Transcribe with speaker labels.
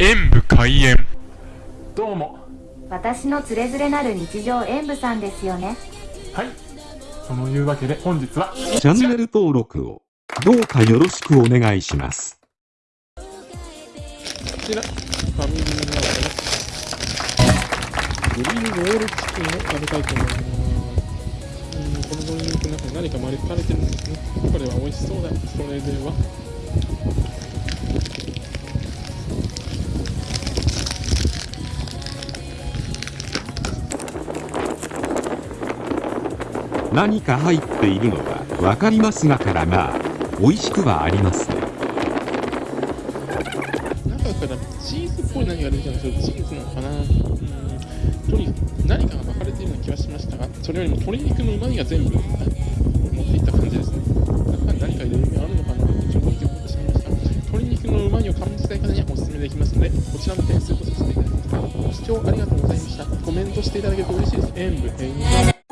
Speaker 1: 演武開演
Speaker 2: どうも
Speaker 3: 私のつれづれなる日常演舞さんですよね
Speaker 2: はいそのいうわけで本日は
Speaker 4: チャンネル登録をどうかよろしくお願いします。
Speaker 5: こちら、ファミリーマートのグリーンロールチキンを食べたいと思います。うん、このドリンクの中に何か丸かれてるんですね。これは美味しそうだ。それでは。
Speaker 4: 何か入っているのはわかりますがからまあ、美味しくはありますね。
Speaker 5: 中からチーズっぽい何が出てるんですけど、チーズなのかなうん、とに何かが巻かれているような気はしましたが、それよりも鶏肉の旨味が全部持っていった感じですね。中に何か入れる意味あるのかなとちょっと思ってしまいました。鶏肉の旨味を感じたい方にはお勧めできますので、こちらの点数とさせていただきます。ご視聴ありがとうございました。コメントしていただけると嬉しいです。演武、演武